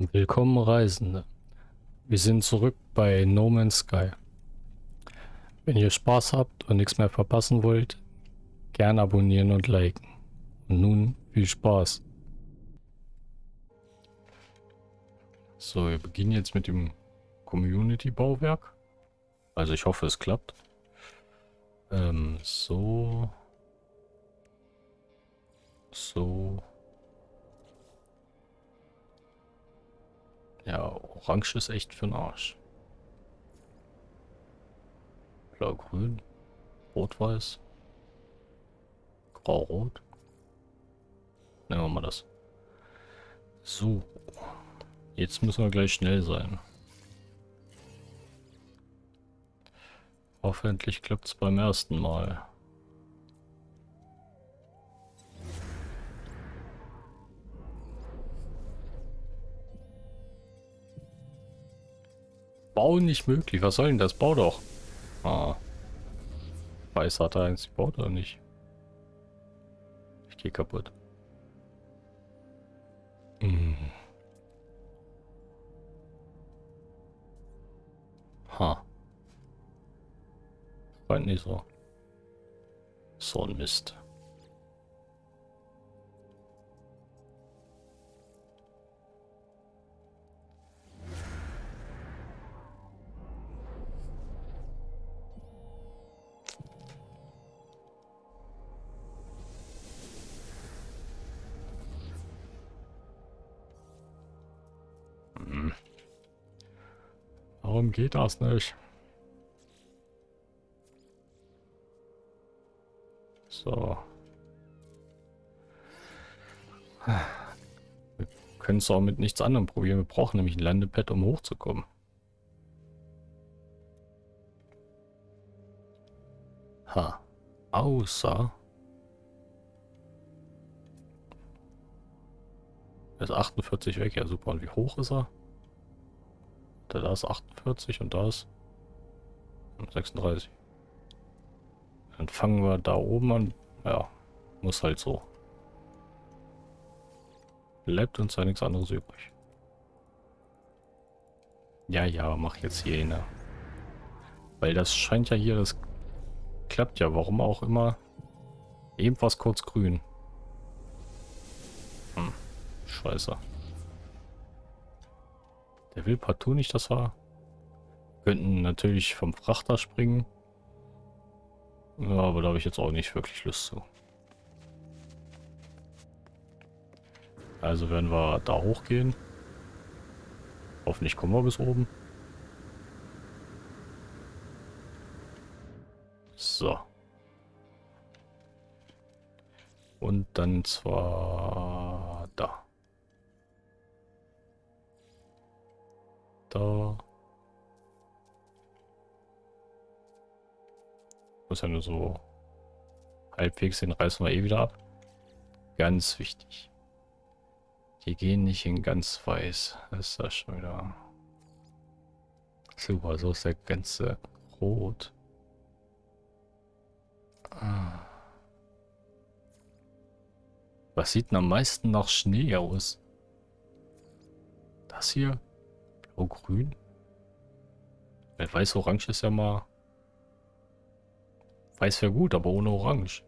Willkommen Reisende. Wir sind zurück bei No Man's Sky. Wenn ihr Spaß habt und nichts mehr verpassen wollt, gern abonnieren und liken. Und nun viel Spaß. So, wir beginnen jetzt mit dem Community-Bauwerk. Also ich hoffe, es klappt. Ähm, so. So. Ja, orange ist echt für den Arsch. Blau-grün, rot-weiß, grau-rot. Nehmen wir mal das. So. Jetzt müssen wir gleich schnell sein. Hoffentlich klappt es beim ersten Mal. Bauen nicht möglich. Was soll denn das? Bau doch. Ah. Weiß hat er eins gebaut oder nicht? Ich gehe kaputt. Hm. Ha. Scheint nicht so. So ein Mist. Warum geht das nicht? So. Wir können es auch mit nichts anderem probieren. Wir brauchen nämlich ein Landepad, um hochzukommen. Ha. Außer... Er ist 48 weg, ja super. Und wie hoch ist er? Da ist 48 und da ist 36. Dann fangen wir da oben an. Ja, muss halt so. Bleibt uns ja nichts anderes übrig. Ja, ja, mach jetzt hier eine. Weil das scheint ja hier, das klappt ja, warum auch immer. Ebenfalls kurz grün. Hm, scheiße. Der will partout nicht, dass wir... Könnten natürlich vom Frachter springen. Ja, aber da habe ich jetzt auch nicht wirklich Lust zu. Also werden wir da hochgehen. Hoffentlich kommen wir bis oben. So. Und dann zwar Da. Muss ja nur so halbwegs, den reißen wir eh wieder ab. Ganz wichtig. Die gehen nicht in ganz weiß. Das ist das schon wieder... Super, so ist der ganze rot. Ah. Was sieht denn am meisten nach Schnee aus? Das hier? Blau-grün? Weil weiß-orange ist ja mal Weiß wäre gut, aber ohne Orange.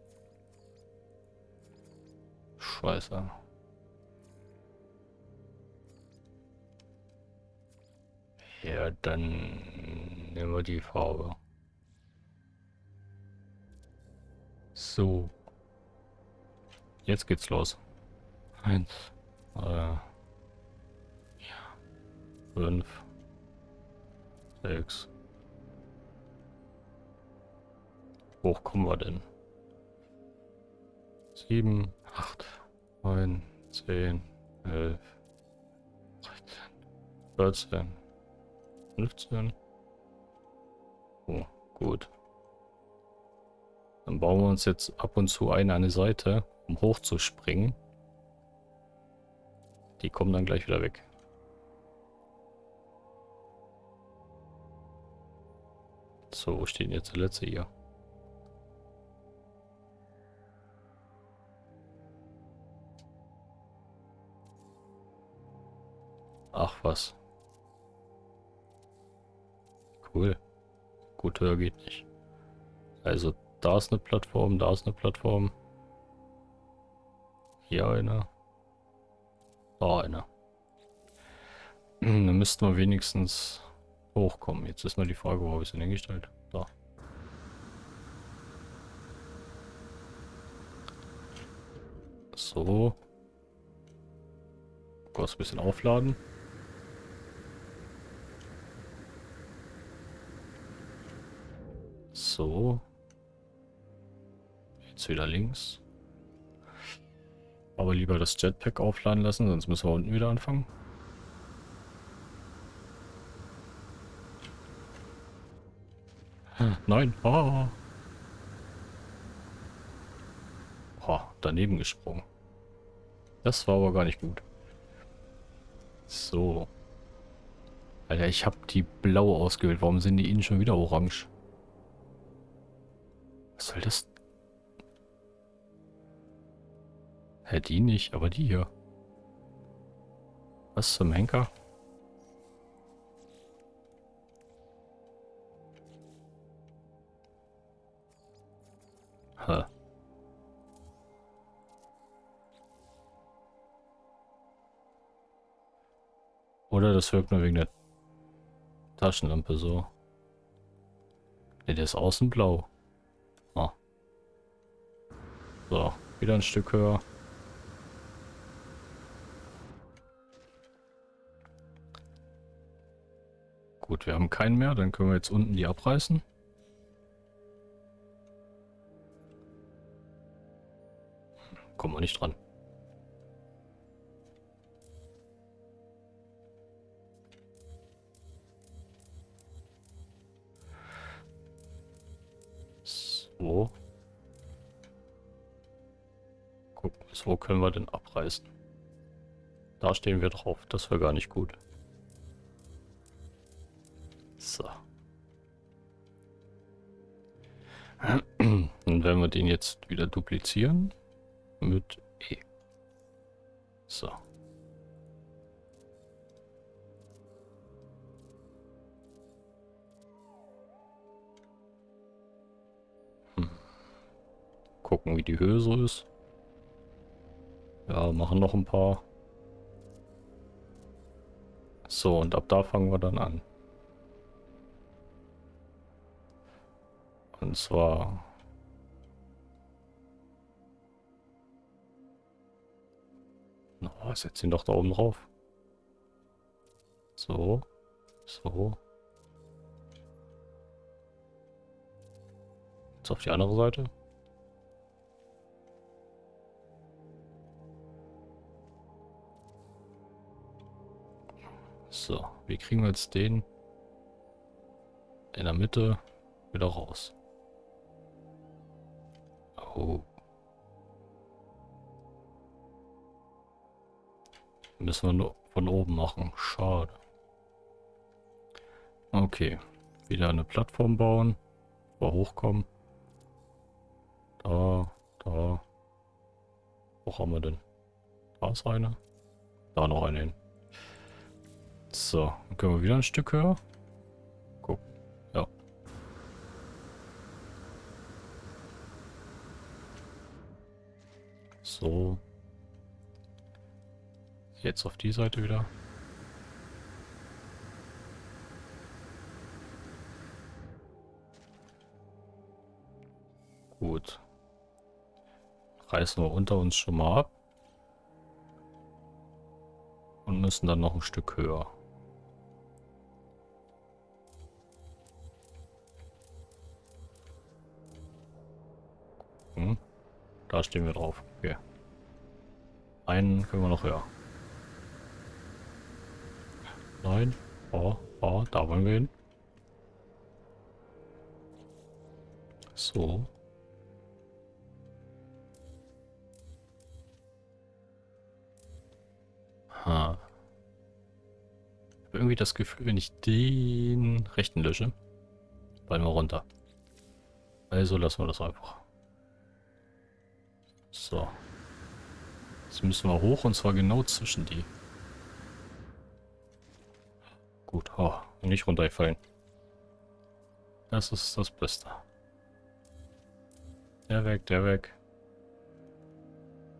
Scheiße. Ja, dann nehmen wir die Farbe. So. Jetzt geht's los. Eins, äh, 5, 6. Hoch kommen wir denn? 7, 8, 9, 10, 11, 13, 14, 15. Oh, gut. Dann bauen wir uns jetzt ab und zu eine an die Seite, um hochzuspringen. Die kommen dann gleich wieder weg. So, wo steht denn jetzt der letzte hier? Ach was. Cool. Gut, höher geht nicht. Also, da ist eine Plattform, da ist eine Plattform. Hier eine. Da eine. Dann müssten wir wenigstens hochkommen. Jetzt ist mal die Frage, wo habe ich denn hingestellt? Da. So. Kurz ein bisschen aufladen. So. Jetzt wieder links. Aber lieber das Jetpack aufladen lassen, sonst müssen wir unten wieder anfangen. Nein. Oh. oh, daneben gesprungen. Das war aber gar nicht gut. So. Alter, ich habe die blau ausgewählt. Warum sind die innen schon wieder orange? Was soll das? Hä, die nicht, aber die hier. Was zum Henker? Hä. Oder das wirkt nur wegen der Taschenlampe so. Ne, der ist außen blau. Ah. So, wieder ein Stück höher. Gut, wir haben keinen mehr. Dann können wir jetzt unten die abreißen. Kommen wir nicht dran. So. Gucken, so können wir denn abreißen. Da stehen wir drauf. Das wäre gar nicht gut. So. Und wenn wir den jetzt wieder duplizieren mit E. So. gucken, wie die Höhe so ist. Ja, machen noch ein paar. So, und ab da fangen wir dann an. Und zwar... Oh, setz ihn doch da oben drauf. So. So. Jetzt auf die andere Seite. So, wie kriegen wir jetzt den in der Mitte wieder raus? Oh. Müssen wir nur von oben machen. Schade. Okay. Wieder eine Plattform bauen. Wo hochkommen. Da, da. Wo haben wir denn? Da ist eine. Da noch eine hin. So, dann können wir wieder ein Stück höher. Guck. Ja. So. Jetzt auf die Seite wieder. Gut. Reißen wir unter uns schon mal ab. Und müssen dann noch ein Stück höher. Hm. Da stehen wir drauf. Okay. Einen können wir noch höher. Nein. Oh, oh, da wollen wir hin. So. Ha. Ich habe irgendwie das Gefühl, wenn ich den rechten lösche, fallen wir runter. Also lassen wir das einfach. So. Jetzt müssen wir hoch und zwar genau zwischen die. Gut. Oh, nicht runtergefallen. Das ist das Beste. Der weg, der weg.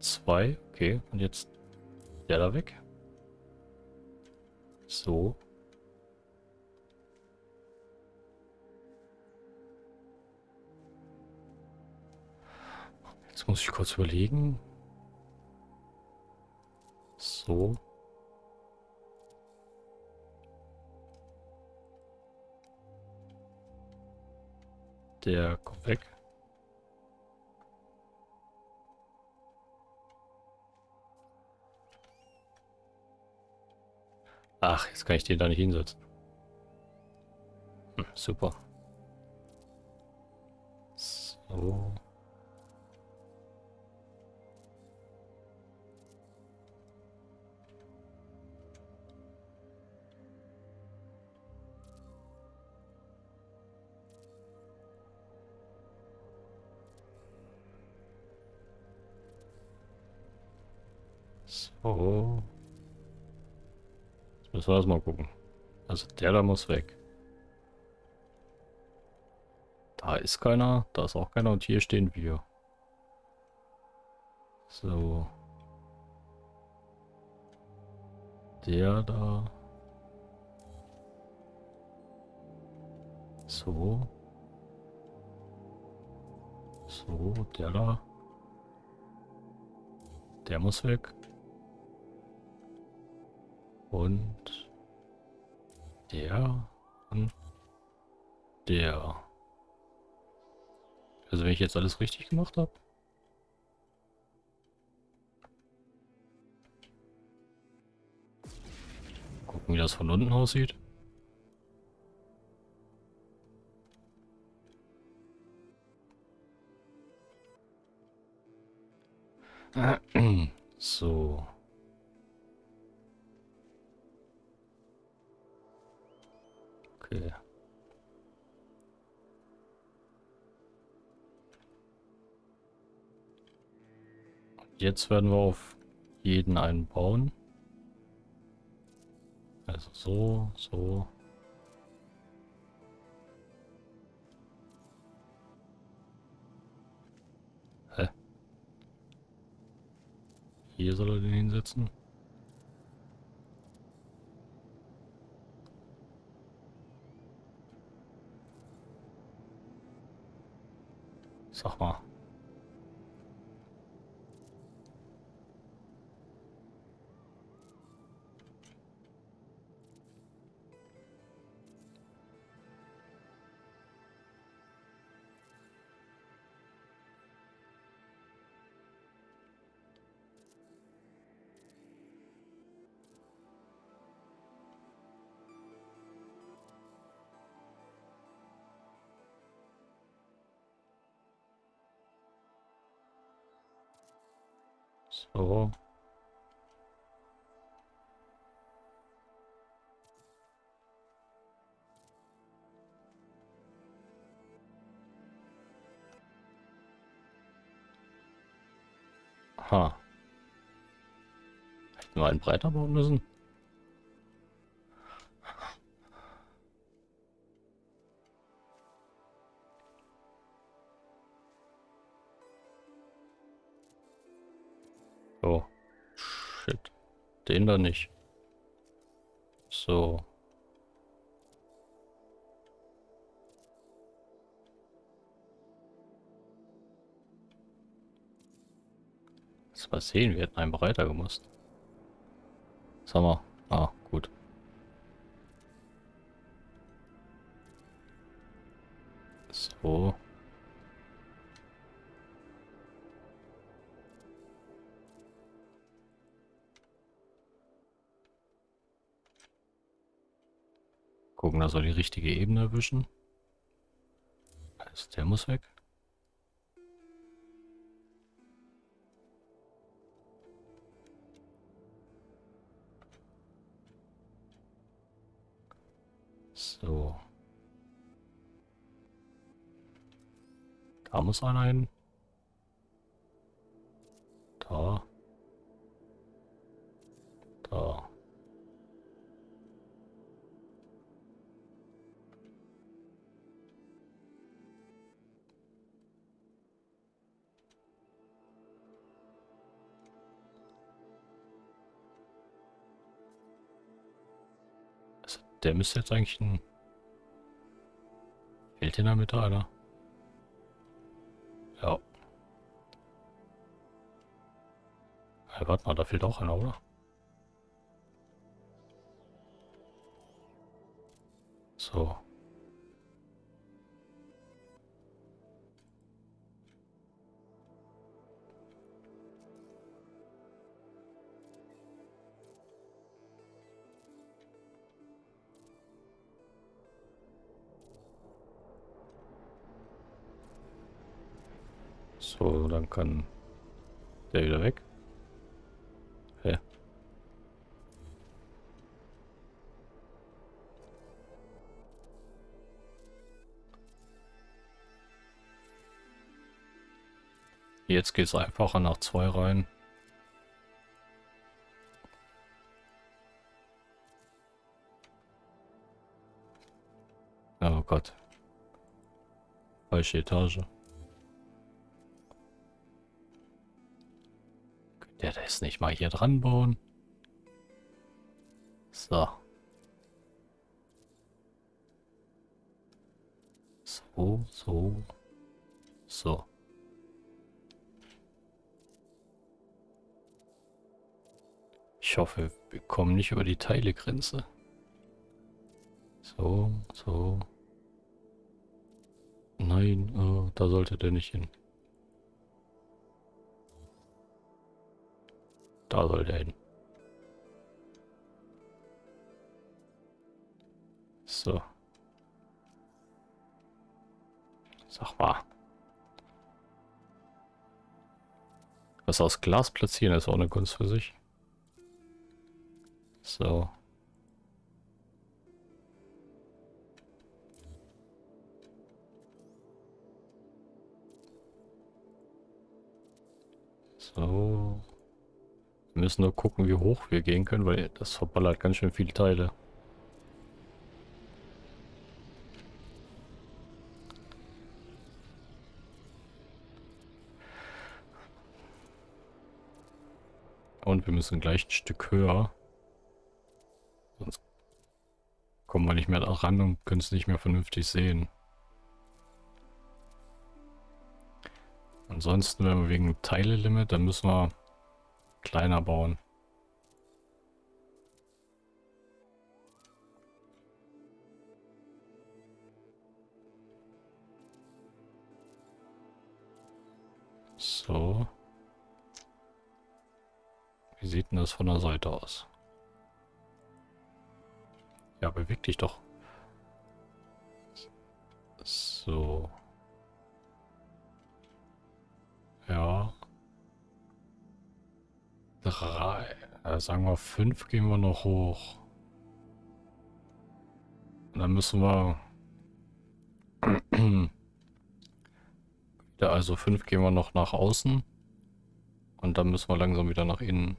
Zwei, okay. Und jetzt der da weg. So. Jetzt muss ich kurz überlegen. So. Der kommt weg. Ach, jetzt kann ich den da nicht hinsetzen. Hm, super. So. So. Jetzt müssen wir erstmal gucken. Also der da muss weg. Da ist keiner, da ist auch keiner und hier stehen wir. So. Der da. So. So, der da. Der muss weg. Und der und der. Also wenn ich jetzt alles richtig gemacht habe. Gucken, wie das von unten aussieht. So. Okay. Jetzt werden wir auf jeden einen bauen. Also so, so. Hä? Hier soll er den hinsetzen. Sag mal. So. Ha. Hätten wir einen breiter bauen müssen? Den da nicht. So. Lass mal sehen, wir hätten einen breiter gemusst. Sag mal. Ah, gut. So. Gucken, dass wir die richtige Ebene erwischen. Also der muss weg. So. Da muss einer hin. Da. Da. Der müsste jetzt eigentlich ein... Fehlt in der Mitte einer? Ja. ja. Warte mal, da fehlt auch einer, oder? So. Dann kann der wieder weg. Hä? Jetzt geht es einfacher nach zwei rein. Oh Gott. Falsche Etage. Der das nicht mal hier dran bauen. So. So, so. So. Ich hoffe, wir kommen nicht über die Teilegrenze. So, so. Nein, oh, da sollte der nicht hin. Da soll der hin. So. Sag mal. Was aus Glas platzieren ist auch eine Kunst für sich. So. So. Müssen nur gucken, wie hoch wir gehen können, weil das verballert ganz schön viele Teile. Und wir müssen gleich ein Stück höher. Sonst kommen wir nicht mehr ran und können es nicht mehr vernünftig sehen. Ansonsten, wenn wir wegen Teile-Limit, dann müssen wir kleiner bauen. So. Wie sieht denn das von der Seite aus? Ja, beweg dich doch. So. Ja. Drei. Äh, sagen wir fünf gehen wir noch hoch. Und dann müssen wir... ja, also fünf gehen wir noch nach außen. Und dann müssen wir langsam wieder nach innen.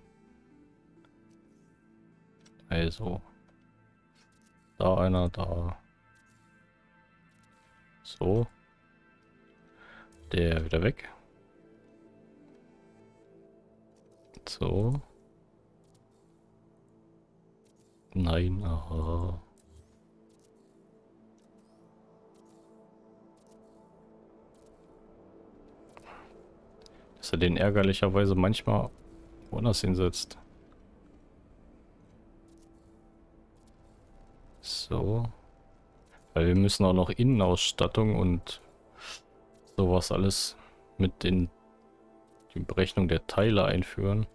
Also. Da einer, da. So. Der wieder weg. So. Nein, aha. Dass er den ärgerlicherweise manchmal woanders hinsetzt. So. Weil wir müssen auch noch Innenausstattung und sowas alles mit in die Berechnung der Teile einführen.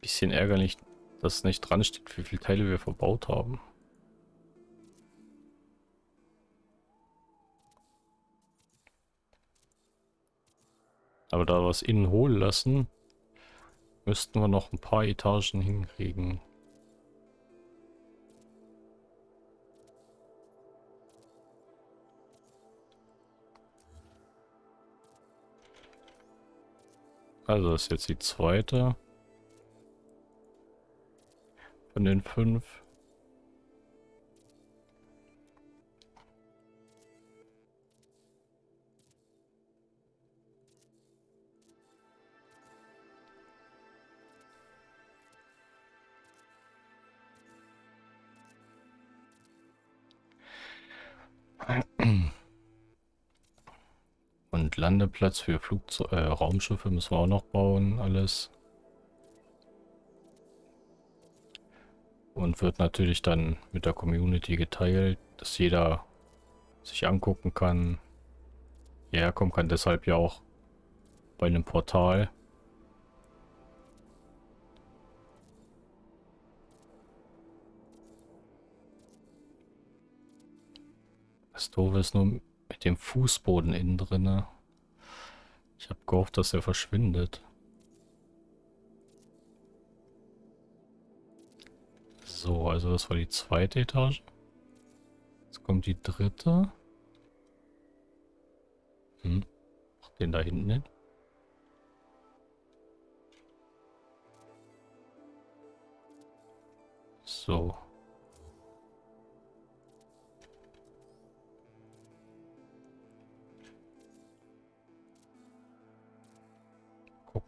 Bisschen ärgerlich, dass nicht dran steht, wie viele Teile wir verbaut haben. Aber da wir es innen holen lassen, müssten wir noch ein paar Etagen hinkriegen. Also das ist jetzt die zweite von den fünf. Und Landeplatz für Flugzeu äh, Raumschiffe müssen wir auch noch bauen, alles. Und wird natürlich dann mit der Community geteilt, dass jeder sich angucken kann, hierher kommen kann. Deshalb ja auch bei einem Portal. Das Doofe ist nur mit dem Fußboden innen drinne. Ich habe gehofft, dass er verschwindet. So, also das war die zweite Etage. Jetzt kommt die dritte. Hm. Mach den da hinten hin. So.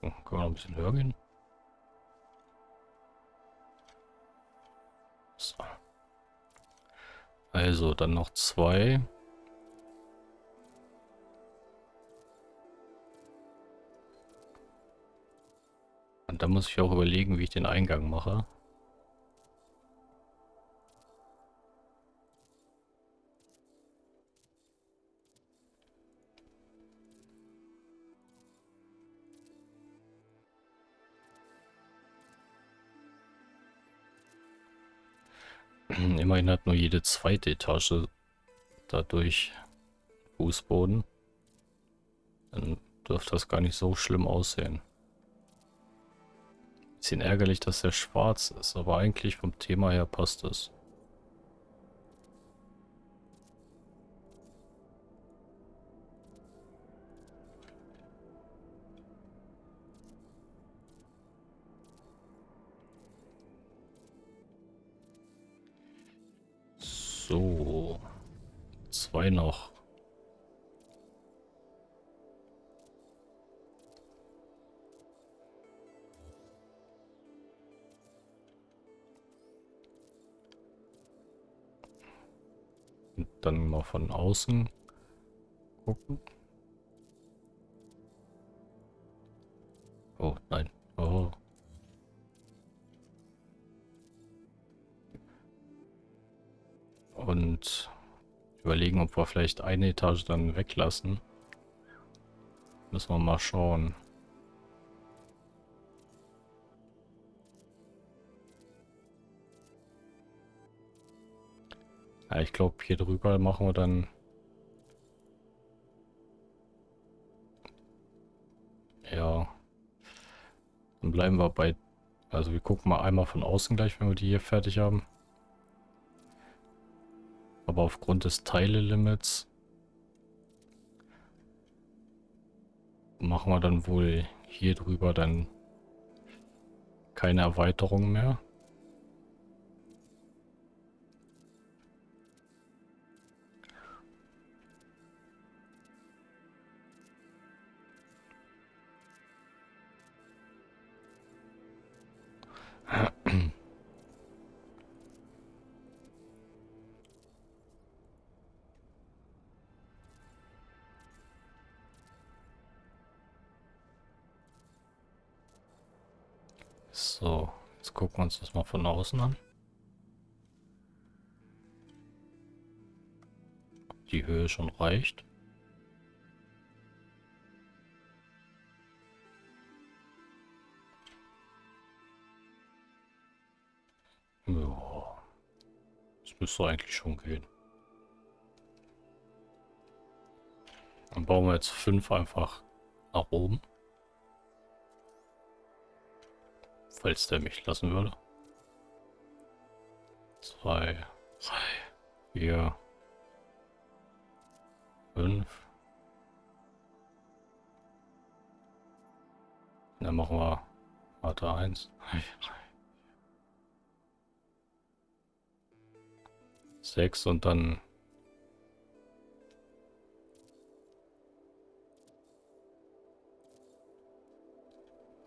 Gucken, können wir noch ein bisschen höher gehen? So. Also, dann noch zwei. Und da muss ich auch überlegen, wie ich den Eingang mache. Immerhin hat nur jede zweite Etage dadurch Fußboden. Dann dürfte das gar nicht so schlimm aussehen. Bisschen ärgerlich, dass der schwarz ist, aber eigentlich vom Thema her passt es. Zwei noch. Und dann mal von außen gucken. Oh nein. Überlegen, ob wir vielleicht eine Etage dann weglassen. Müssen wir mal schauen. Ja, ich glaube, hier drüber machen wir dann... Ja. Dann bleiben wir bei... Also wir gucken mal einmal von außen gleich, wenn wir die hier fertig haben. Aber aufgrund des Teile-Limits machen wir dann wohl hier drüber dann keine Erweiterung mehr. Gucken uns das mal von außen an. Die Höhe schon reicht. Ja, das müsste eigentlich schon gehen. Dann bauen wir jetzt fünf einfach nach oben. Falls der mich lassen würde. Zwei, drei, vier, fünf. Dann machen wir Warte eins, sechs und dann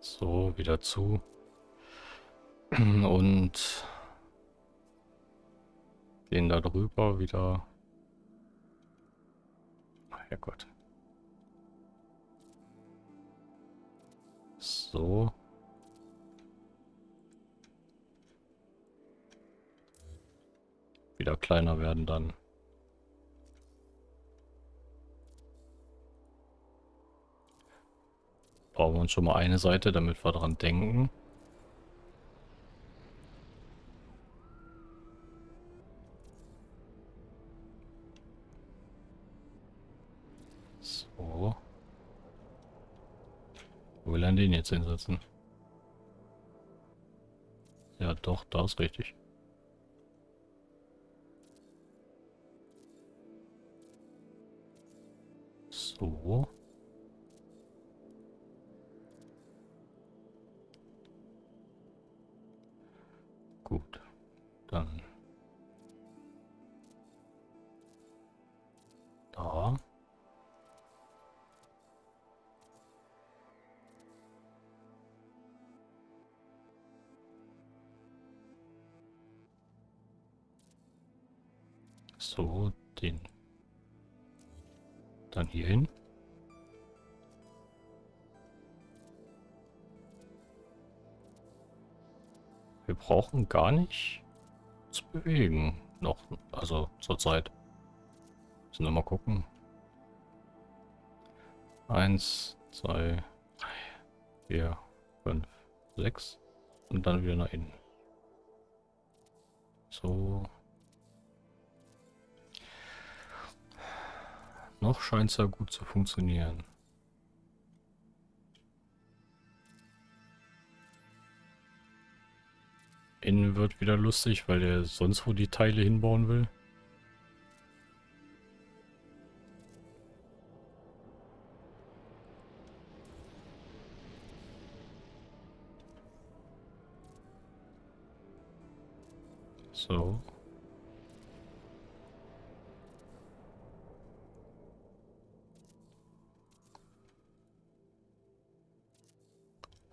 so wieder zu. Und gehen da drüber wieder. Herrgott. So. Wieder kleiner werden dann. Bauen wir uns schon mal eine Seite, damit wir dran denken. So. Wo will er den jetzt hinsetzen? Ja, doch, da ist richtig. So. Gut. Dann. Da. So, den. Dann hier hin. Wir brauchen gar nicht zu bewegen. Noch, also zurzeit. Müssen wir mal gucken. Eins, zwei, drei, vier, fünf, sechs. Und dann wieder nach innen. So. Noch scheint es ja gut zu funktionieren. Innen wird wieder lustig, weil er sonst wo die Teile hinbauen will. So.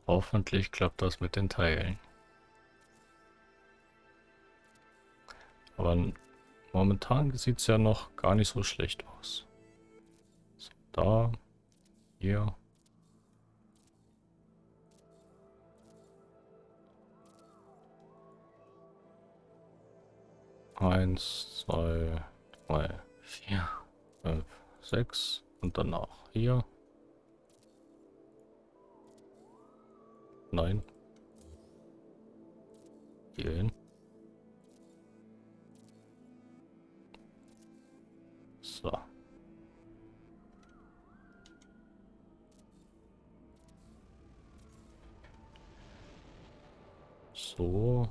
Hoffentlich klappt das mit den Teilen. Aber momentan sieht es ja noch gar nicht so schlecht aus. So, da, hier. Eins, zwei, drei, vier, fünf, sechs und danach hier. Nein. Hier hin. So. So.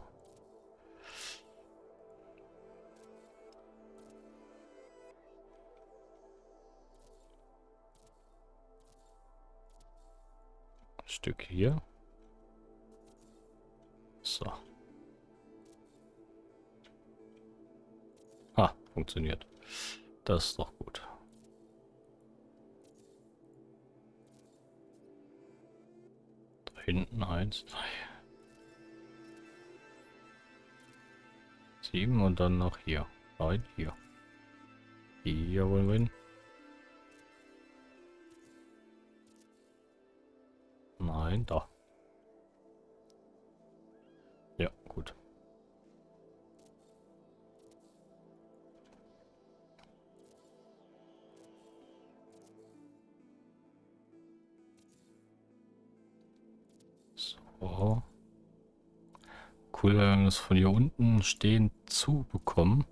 Stück hier. So. Ah, funktioniert. Das ist doch gut. Da hinten eins, zwei. Sieben und dann noch hier. Nein, hier. Hier wollen wir hin. Nein, da. So. Cool, wenn wir das von hier unten stehend zu bekommen.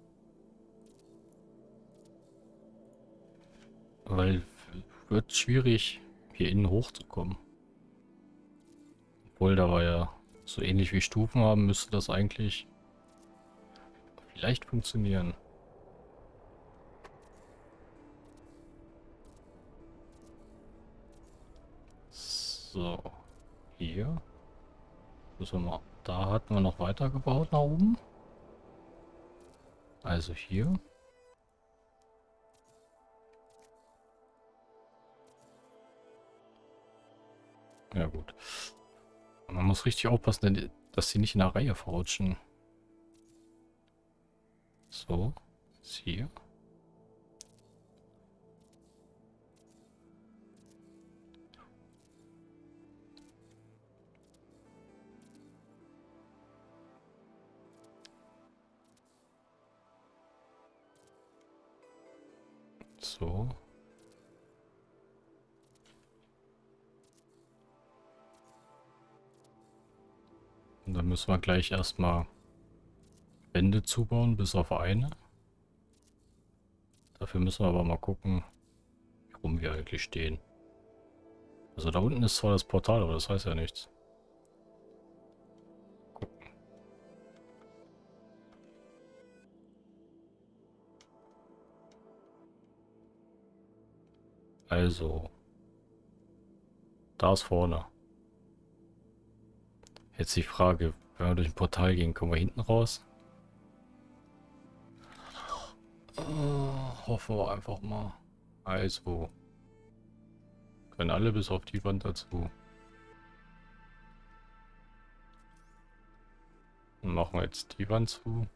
Weil wird schwierig, hier innen hochzukommen. Obwohl, da war ja so ähnlich wie Stufen haben, müsste das eigentlich vielleicht funktionieren. So, hier. Müssen wir mal. Da hatten wir noch weiter gebaut nach oben. Also hier. Ja gut. Man muss richtig aufpassen, dass sie nicht in der Reihe verrutschen. So, hier. So. Und dann müssen wir gleich erstmal Wände zubauen, bis auf eine. Dafür müssen wir aber mal gucken, wie rum wir eigentlich stehen. Also da unten ist zwar das Portal, aber das heißt ja nichts. Also. Da ist vorne. Jetzt die Frage, wenn wir durch ein Portal gehen, kommen wir hinten raus? Uh, hoffen wir einfach mal. Also. Können alle bis auf die Wand dazu. Machen wir jetzt die Wand zu.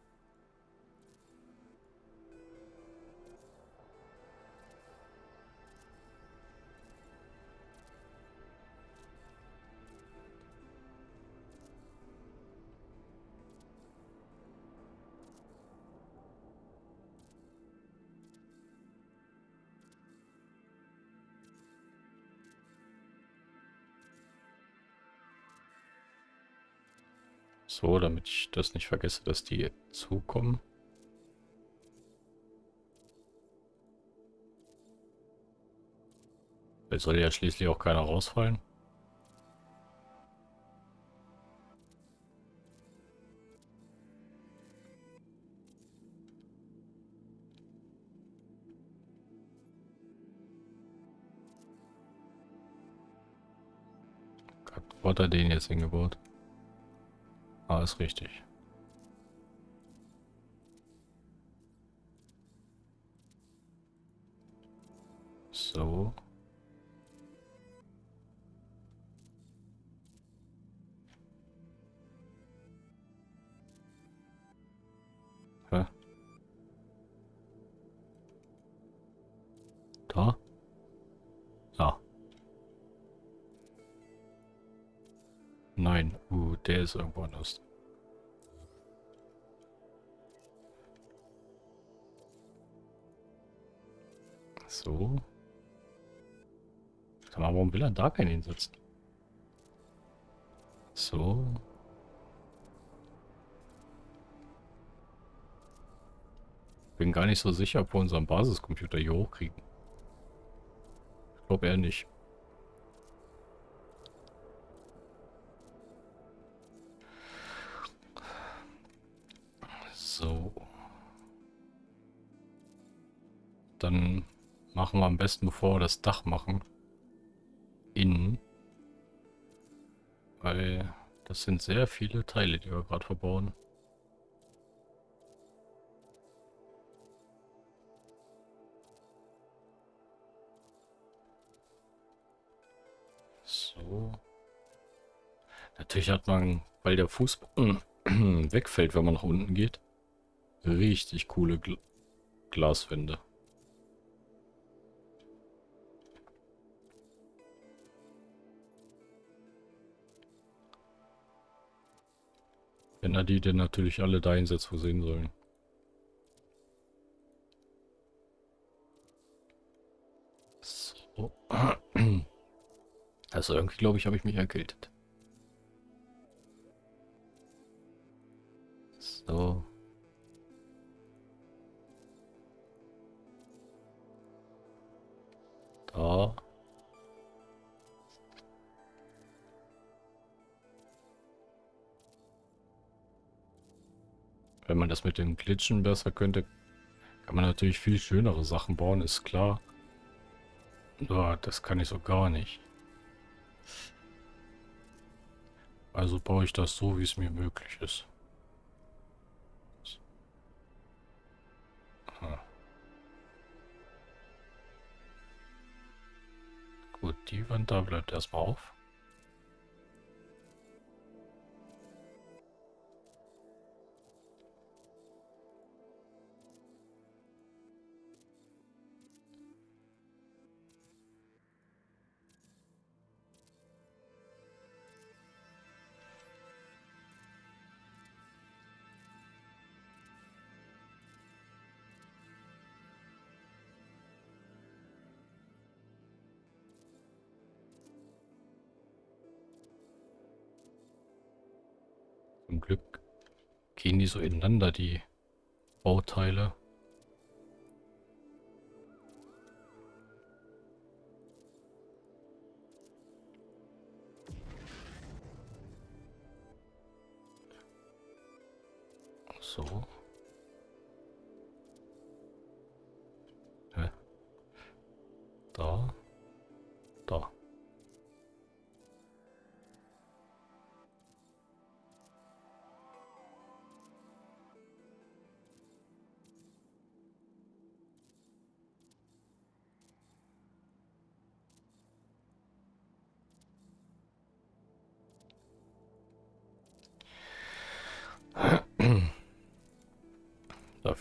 So, damit ich das nicht vergesse, dass die zukommen. Jetzt soll ja schließlich auch keiner rausfallen. Wo hat den jetzt hingebaut? Ah, ist richtig. Der ist irgendwo anders. So. Sag mal, warum will er da keinen hinsetzen? So. Bin gar nicht so sicher, ob wir unseren Basiscomputer hier hochkriegen. Ich glaube eher nicht. Machen wir am besten, bevor wir das Dach machen. Innen. Weil das sind sehr viele Teile, die wir gerade verbauen. So. Natürlich hat man, weil der Fußboden wegfällt, wenn man nach unten geht, Richtig coole Gl Glaswände. Wenn er die denn natürlich alle da einsetzt, wo sehen sollen. So. Also irgendwie, glaube ich, habe ich mich erkältet. So. Da. Wenn man das mit den Glitchen besser könnte, kann man natürlich viel schönere Sachen bauen, ist klar. Ja, das kann ich so gar nicht. Also baue ich das so, wie es mir möglich ist. Gut, die Wand da bleibt erstmal auf. Die so ineinander, die Bauteile.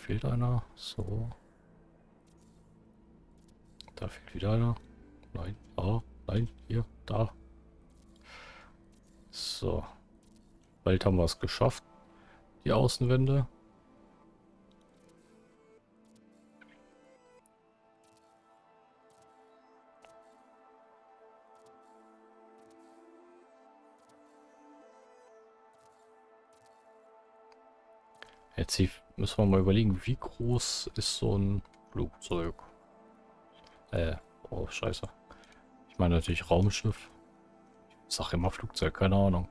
Fehlt einer. So. Da fehlt wieder einer. Nein, da, nein, hier, da. So. Bald haben wir es geschafft. Die Außenwände. Jetzt müssen wir mal überlegen, wie groß ist so ein Flugzeug? Äh, oh scheiße. Ich meine natürlich Raumschiff. Ich sag immer Flugzeug, keine Ahnung.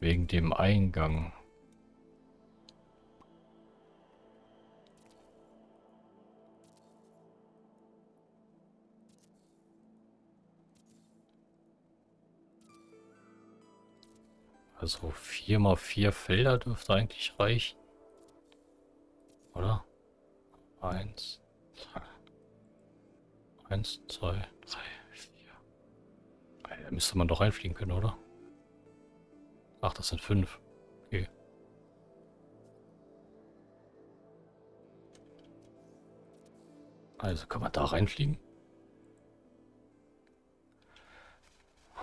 Wegen dem Eingang. Also vier mal vier Felder dürfte eigentlich reichen. Oder? Eins, zwei, eins, zwei, drei, vier. Da müsste man doch reinfliegen können, oder? Ach, das sind fünf. Okay. Also kann man da reinfliegen?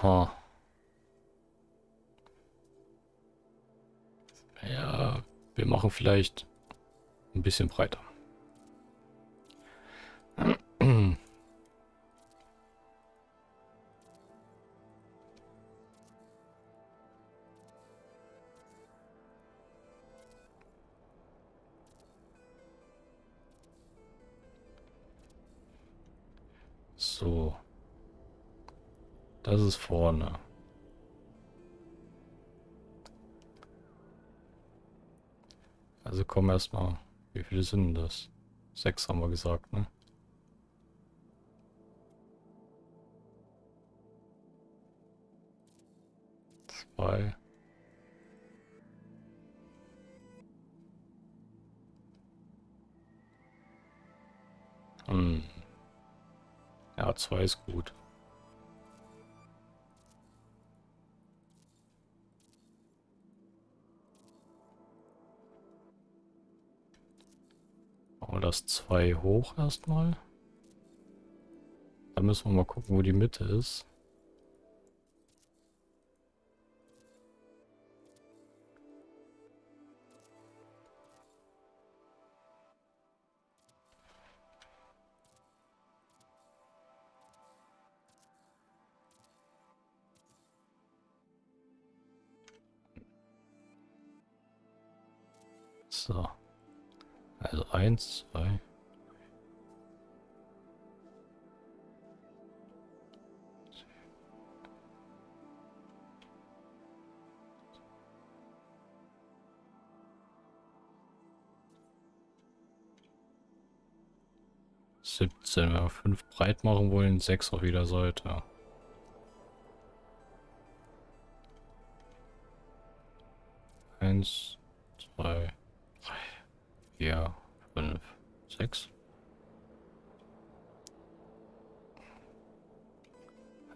Ha. Ja, wir machen vielleicht ein bisschen breiter. So. Das ist vorne. Also kommen erstmal. Wie viele sind das? Sechs haben wir gesagt, ne? Zwei. Hm. Ja, zwei ist gut. Machen wir das 2 hoch erstmal. Dann müssen wir mal gucken, wo die Mitte ist. So. Also eins, zwei. Siebzehn, wenn wir fünf breit machen wollen, sechs auf jeder Seite. Eins, zwei, vier, fünf, sechs.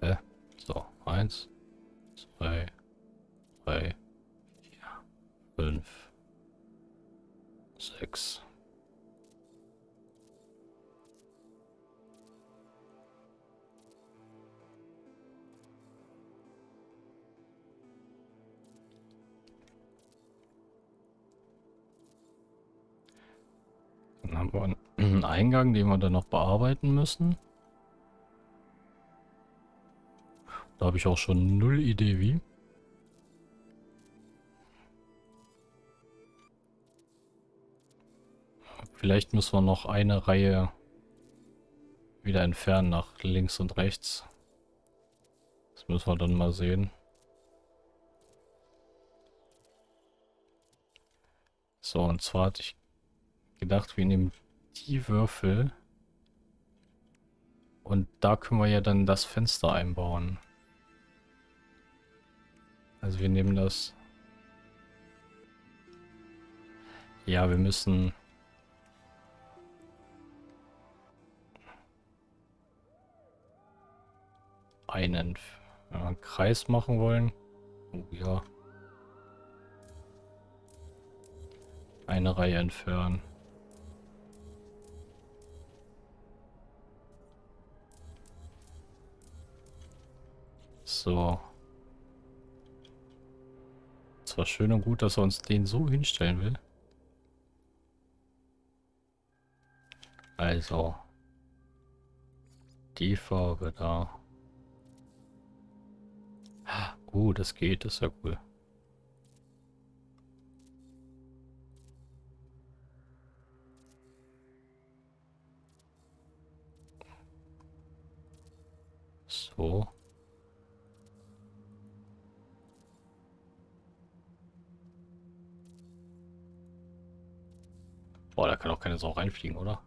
Hä? So, eins, zwei, drei, vier, fünf, sechs. Dann haben wir einen Eingang, den wir dann noch bearbeiten müssen. Da habe ich auch schon null Idee wie. Vielleicht müssen wir noch eine Reihe wieder entfernen nach links und rechts. Das müssen wir dann mal sehen. So, und zwar hatte ich gedacht, wir nehmen die Würfel und da können wir ja dann das Fenster einbauen. Also wir nehmen das... Ja, wir müssen... einen ja, Kreis machen wollen. Oh ja. Eine Reihe entfernen. So. Zwar schön und gut, dass er uns den so hinstellen will. Also. Die Farbe da. Oh, das geht, das ist ja cool. So. Boah, da kann auch keine Sau reinfliegen, oder?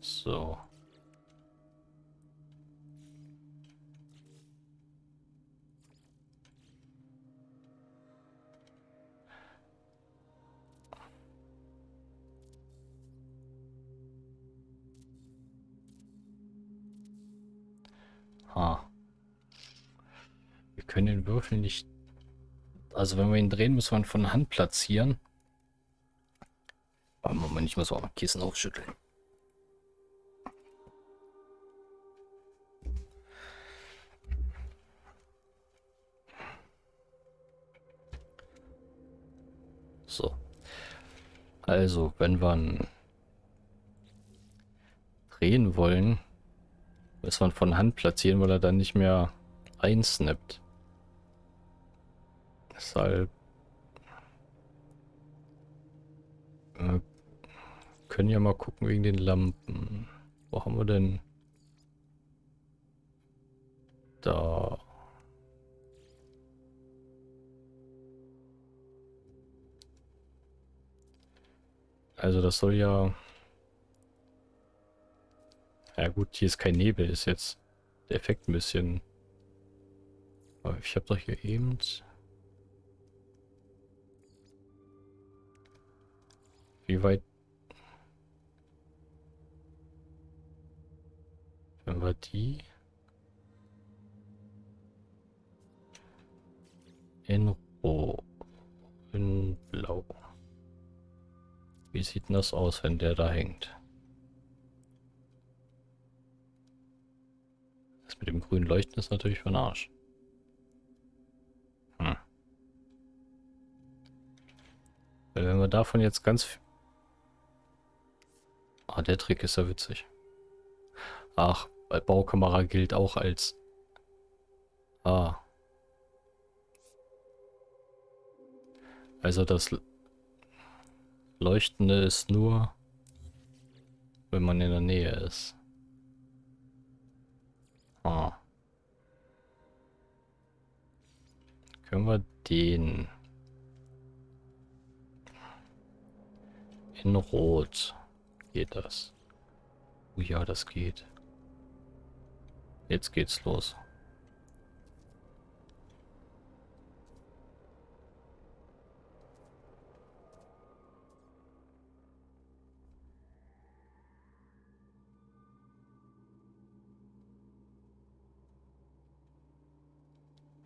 So. Ha. Wir können den Würfel nicht... Also wenn wir ihn drehen, müssen wir ihn von Hand platzieren. Aber Moment, ich muss auch mal Kissen aufschütteln. So. Also, wenn wir ihn drehen wollen, muss man von Hand platzieren, weil er dann nicht mehr einsnappt. Deshalb äh, können ja mal gucken wegen den Lampen. Wo haben wir denn? Da. Also das soll ja... Ja gut, hier ist kein Nebel, ist jetzt der Effekt ein bisschen... Aber ich habe doch hier eben... Wie weit... Wenn wir die... In Rot. In Blau. Wie sieht denn das aus, wenn der da hängt? Mit dem grünen Leuchten ist natürlich von Arsch. Hm. Wenn wir davon jetzt ganz... Ah, der Trick ist ja witzig. Ach, bei Baukamera gilt auch als... Ah. Also das Leuchtende ist nur, wenn man in der Nähe ist. Ah. Können wir den in Rot geht das? Oh ja, das geht. Jetzt geht's los.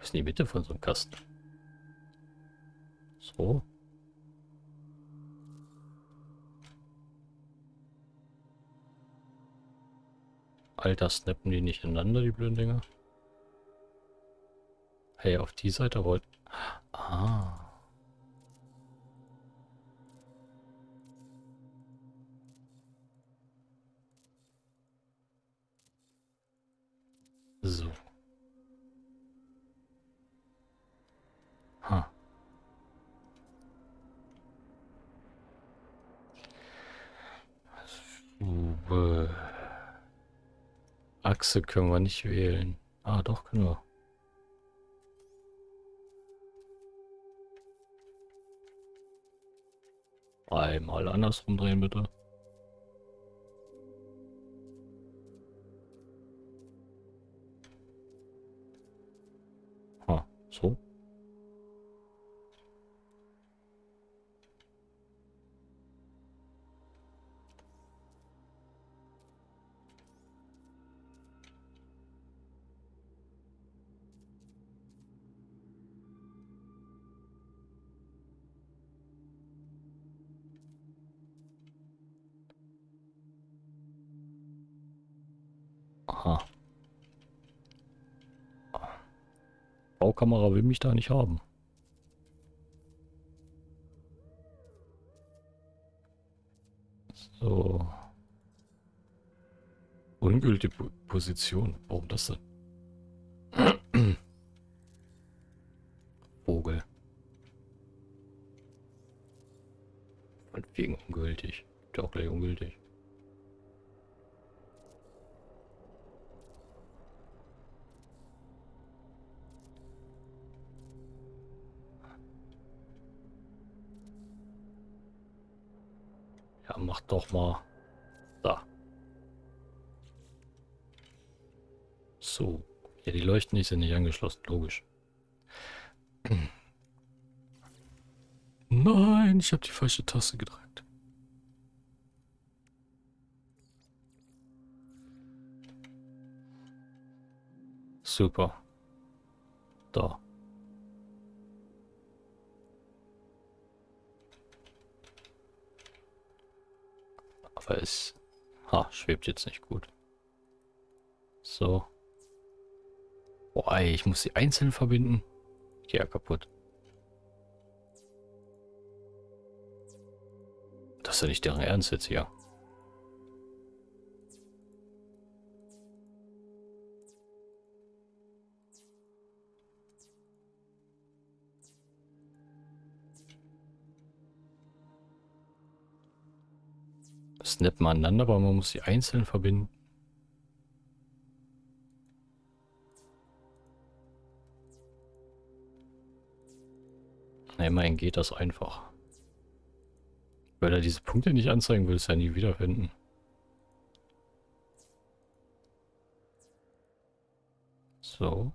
Ist in die Mitte von so einem Kasten. So. Alter, snappen die nicht ineinander, die blöden Dinger? Hey, auf die Seite wollt... Ah. So. Ha. Uh, Achse können wir nicht wählen. Ah, doch, können wir. Einmal andersrum drehen, bitte. Ha, so. Baukamera will mich da nicht haben. So. Ungültige po Position. Warum das denn? Ja, mach doch mal. Da. So. Ja, die Leuchten die sind nicht angeschlossen, logisch. Nein, ich habe die falsche Taste gedrückt. Super. Da. Aber es ha, schwebt jetzt nicht gut. So. Boah, ich muss sie einzeln verbinden. Ja, kaputt. Das ist ja nicht deren Ernst jetzt hier. Snap mal aneinander, aber man muss sie einzeln verbinden. Na, immerhin geht das einfach. Weil er diese Punkte nicht anzeigen will, es ja nie wiederfinden. So.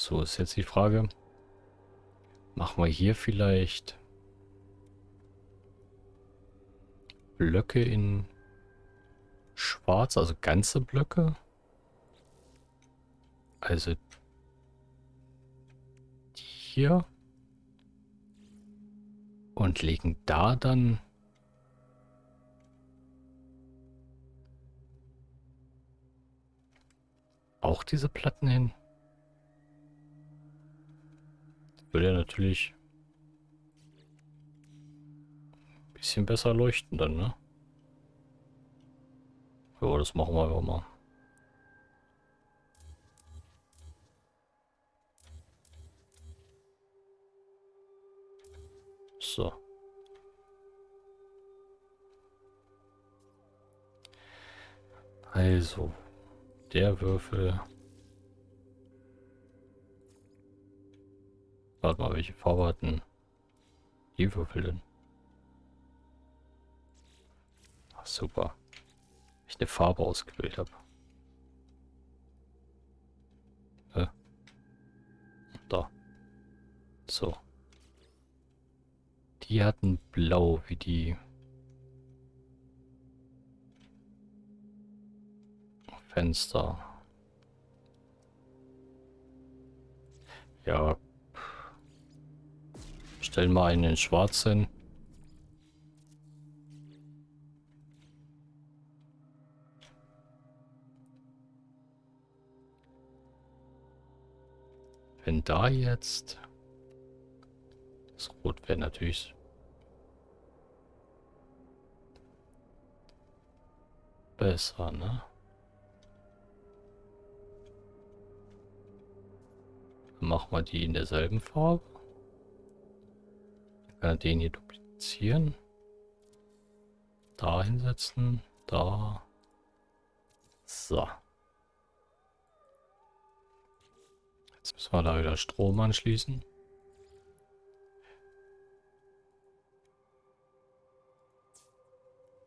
So ist jetzt die Frage. Machen wir hier vielleicht Blöcke in schwarz, also ganze Blöcke? Also hier und legen da dann auch diese Platten hin. Würde ja natürlich ein bisschen besser leuchten dann, ne? Ja, das machen wir einfach mal. So. Also, der Würfel Warte mal, welche Farbe hatten die Würfel denn? Ach, super. Ich eine Farbe ausgewählt habe. Äh. Da. So. Die hatten blau wie die Fenster. Ja, Stellen wir einen in schwarz hin. Wenn da jetzt... Das Rot wäre natürlich... Besser, ne? Dann machen wir die in derselben Farbe. Kann er den hier duplizieren. Da hinsetzen. Da. So. Jetzt müssen wir da wieder Strom anschließen.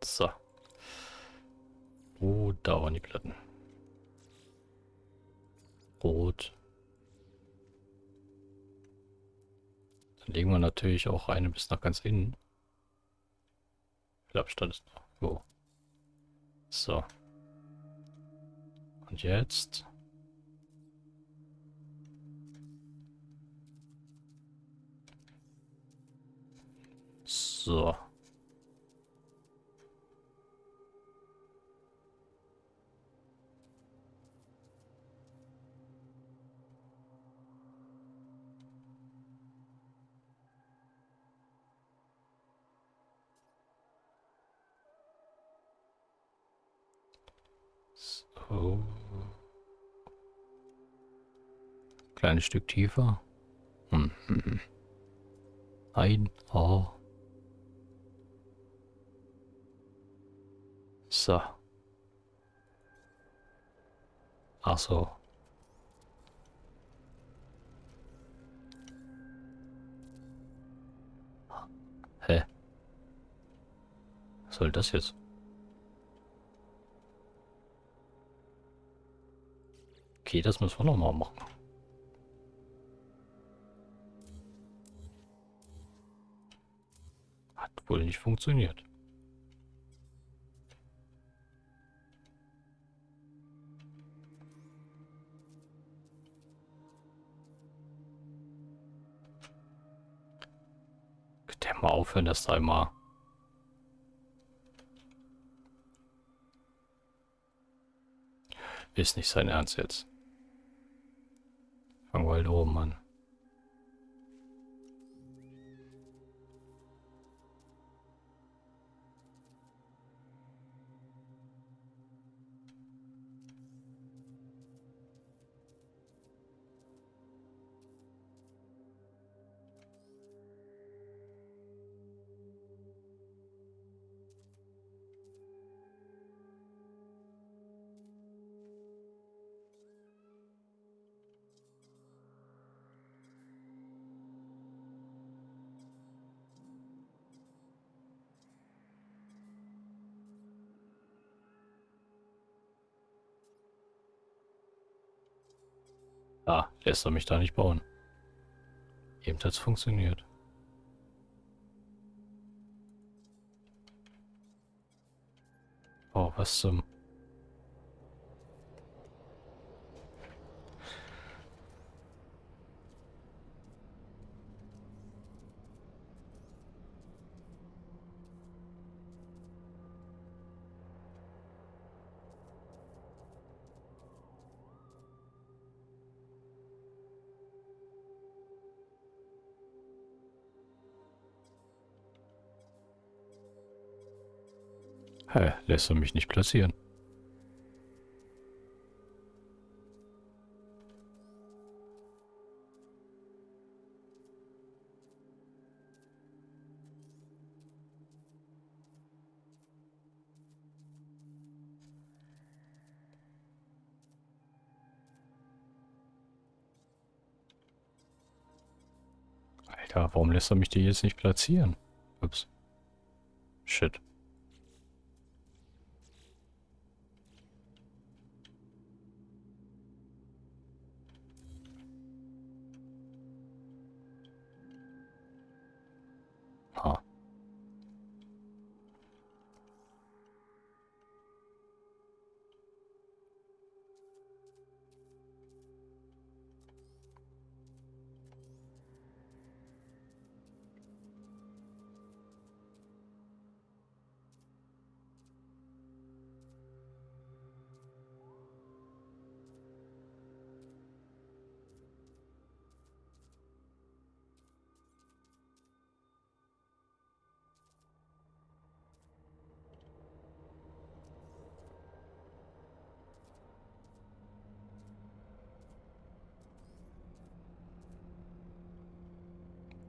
So. Oh, da waren die Platten. Rot. Dann legen wir natürlich auch eine bis nach ganz innen. Wie viel Abstand ist noch? Wo? So. Und jetzt? So. So. Kleines Stück tiefer. Hm. Ein Haar. So. Ach so. Hä? Was soll das jetzt? Okay, das müssen wir nochmal machen. Hat wohl nicht funktioniert. Könnt ihr mal aufhören, das da immer... Ist nicht sein Ernst jetzt. Fangen wir halt oben an. Ah, lässt er mich da nicht bauen. Eben hat es funktioniert. Oh, was zum... Hä, lässt er mich nicht platzieren. Alter, warum lässt er mich die jetzt nicht platzieren? Ups. Shit.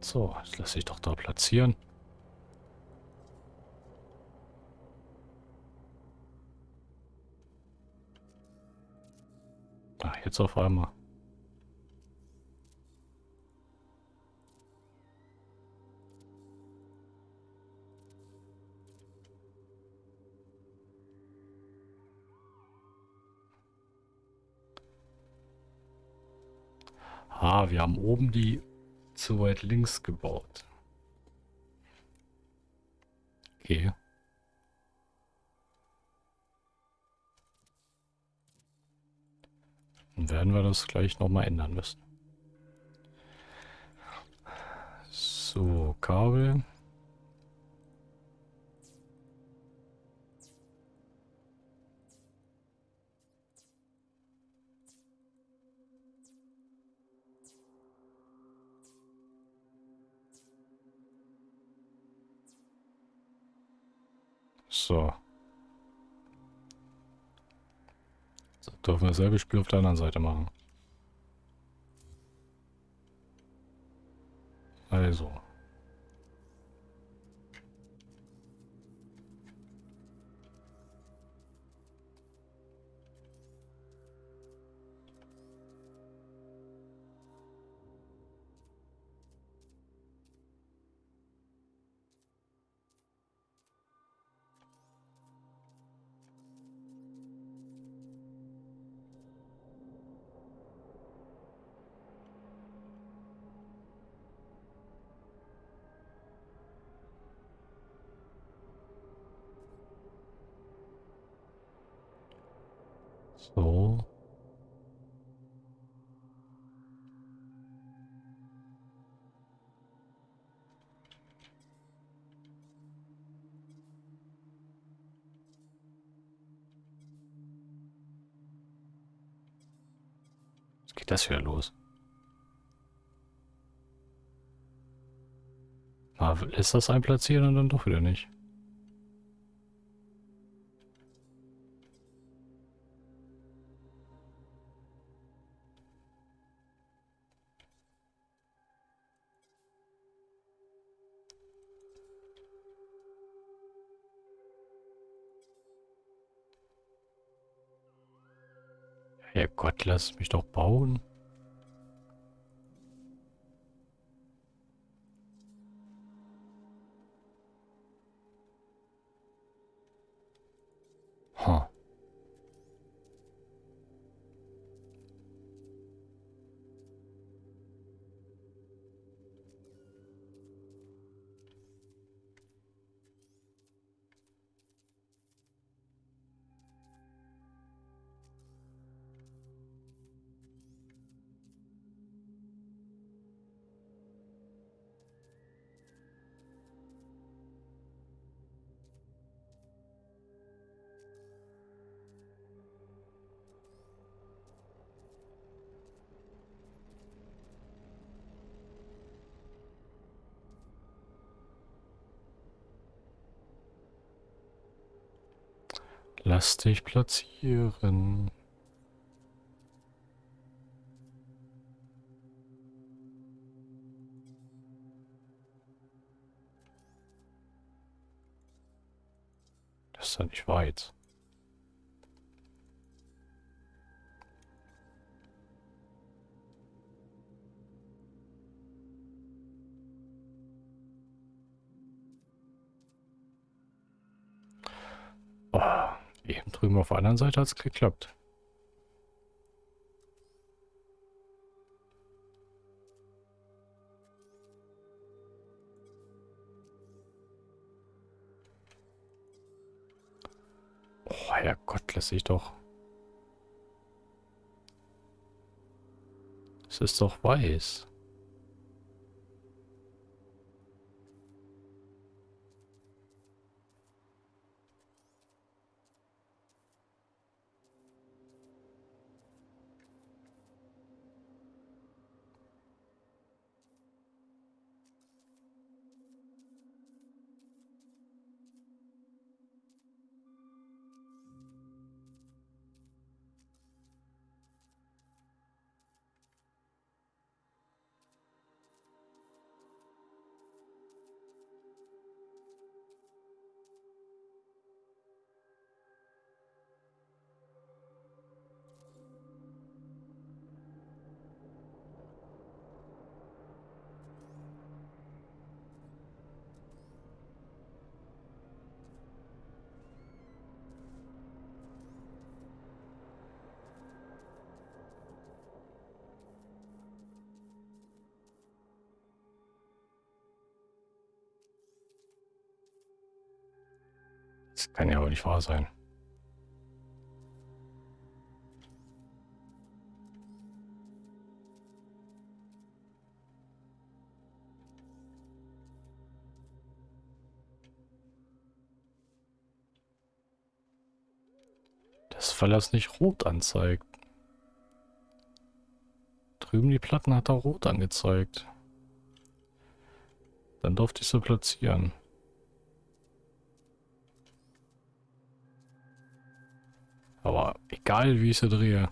So, das lasse ich doch da platzieren. Ach, jetzt auf einmal. Ah, wir haben oben die zu weit links gebaut. Okay. Dann werden wir das gleich nochmal ändern müssen. So, Kabel. So. so. Dürfen wir dasselbe Spiel auf der anderen Seite machen. Also. So. Jetzt geht das wieder los. Lässt das einplatzieren und dann doch wieder nicht. Herrgott, lass mich doch bauen. Lass dich platzieren. Das ist ja nicht weit. Auf der anderen Seite hat es geklappt. Oh, Herrgott, lässt sich doch. Es ist doch weiß. Nicht wahr sein. Das, er es nicht rot anzeigt. Drüben die Platten hat er rot angezeigt. Dann durfte ich sie platzieren. Egal wie ich sie drehe.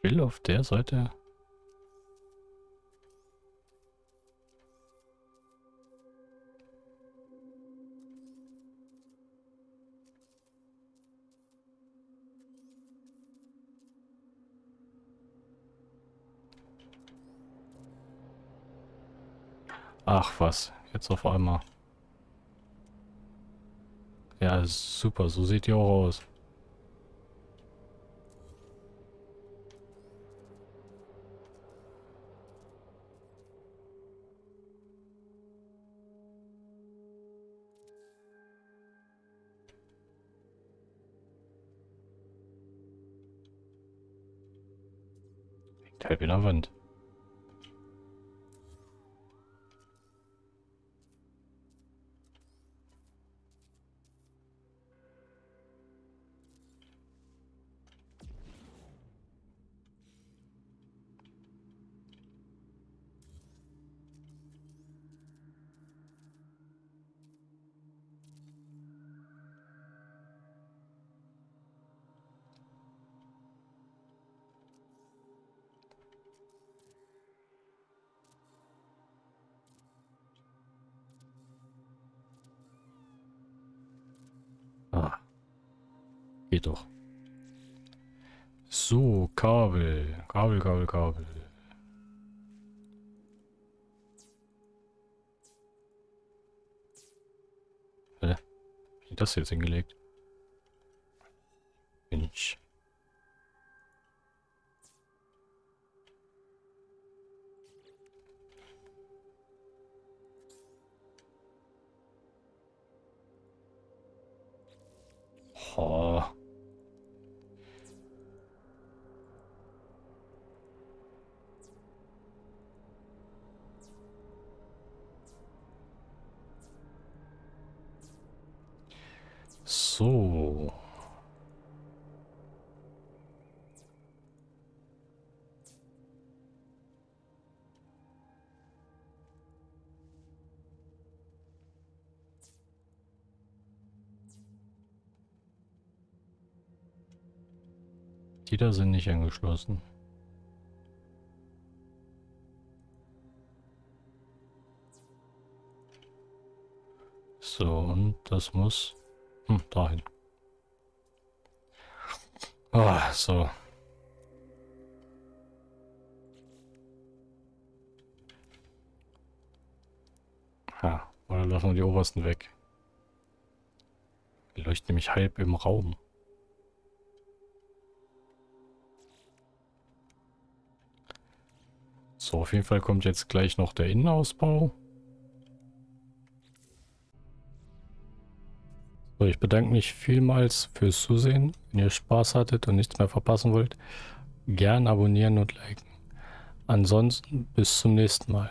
will auf der Seite Ach was, jetzt auf einmal. Ja, super, so sieht die auch aus. halb in der Wand. Geht doch. So, Kabel. Kabel, Kabel, Kabel. Hä? Wie das jetzt hingelegt? Die da sind nicht angeschlossen. So, und das muss hm, dahin. Oh, so. Ja, oder lassen wir die obersten weg. Die leuchten nämlich halb im Raum. So, auf jeden Fall kommt jetzt gleich noch der Innenausbau. So, ich bedanke mich vielmals fürs Zusehen. Wenn ihr Spaß hattet und nichts mehr verpassen wollt, gern abonnieren und liken. Ansonsten bis zum nächsten Mal.